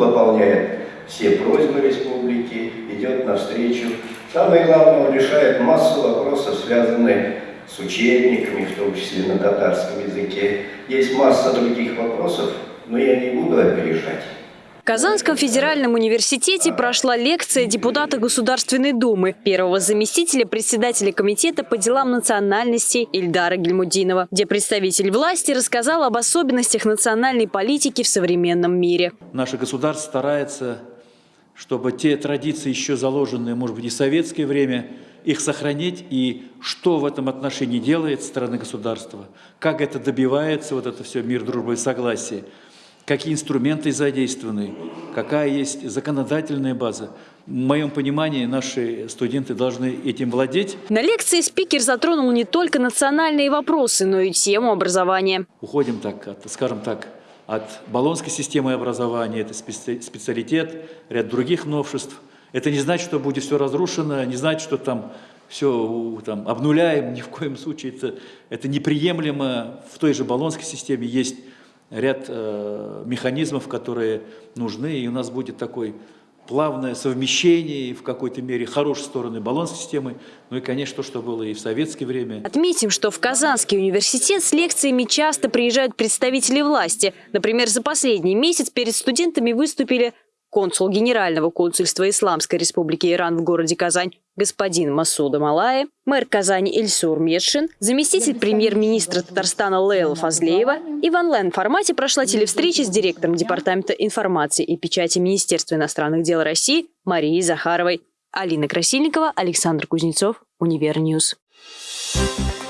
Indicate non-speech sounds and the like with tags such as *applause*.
Выполняет все просьбы республики, идет навстречу. Самое главное, он решает массу вопросов, связанных с учебниками, в том числе на татарском языке. Есть масса других вопросов, но я не буду опережать. Казанском федеральном университете прошла лекция депутата Государственной Думы, первого заместителя председателя комитета по делам национальностей Ильдара Гельмудинова, где представитель власти рассказал об особенностях национальной политики в современном мире. Наше государство старается, чтобы те традиции, еще заложенные, может быть, и в советское время, их сохранить, и что в этом отношении делает страна государства, как это добивается, вот это все мир, дружба и согласие – какие инструменты задействованы, какая есть законодательная база. В моем понимании наши студенты должны этим владеть. На лекции спикер затронул не только национальные вопросы, но и тему образования. Уходим так, от, скажем так, от баллонской системы образования, это специалитет, ряд других новшеств. Это не значит, что будет все разрушено, не значит, что там все там, обнуляем, *laughs* ни в коем случае это, это неприемлемо. В той же баллонской системе есть ряд э, механизмов, которые нужны, и у нас будет такой плавное совмещение в какой-то мере хорошей стороны баланс системы, ну и, конечно, то, что было и в советское время. Отметим, что в Казанский университет с лекциями часто приезжают представители власти. Например, за последний месяц перед студентами выступили консул Генерального консульства Исламской Республики Иран в городе Казань господин Масуда Малаев, мэр Казани Ильсур Медшин, заместитель премьер-министра Татарстана Лейла Фазлеева и в онлайн-формате прошла телевстреча с директором Департамента информации и печати Министерства иностранных дел России Марией Захаровой. Алина Красильникова, Александр Кузнецов, Univer News. Thank you.